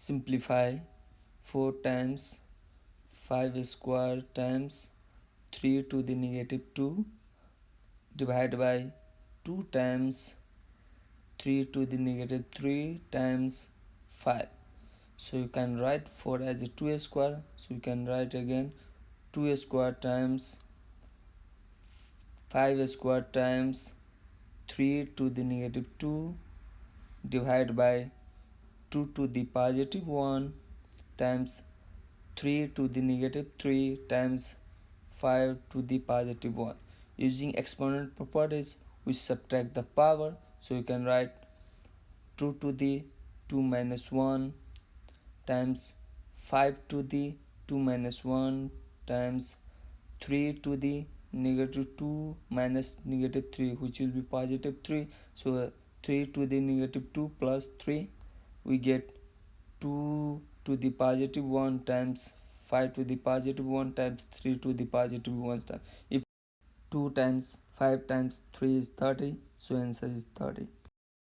simplify. 4 times 5 square times 3 to the negative 2 divided by 2 times 3 to the negative 3 times 5 so you can write 4 as a 2 square. So you can write again 2 square times 5 square times 3 to the negative 2 divided by 2 to the positive 1 times 3 to the negative 3 times 5 to the positive 1 using exponent properties we subtract the power. So you can write 2 to the 2 minus 1 times 5 to the 2 minus 1 times 3 to the negative 2 minus negative 3 which will be positive 3 so 3 to the negative 2 plus 3 we get 2 to the positive 1 times 5 to the positive 1 times 3 to the positive 1 times. If 2 times 5 times 3 is 30 so answer is 30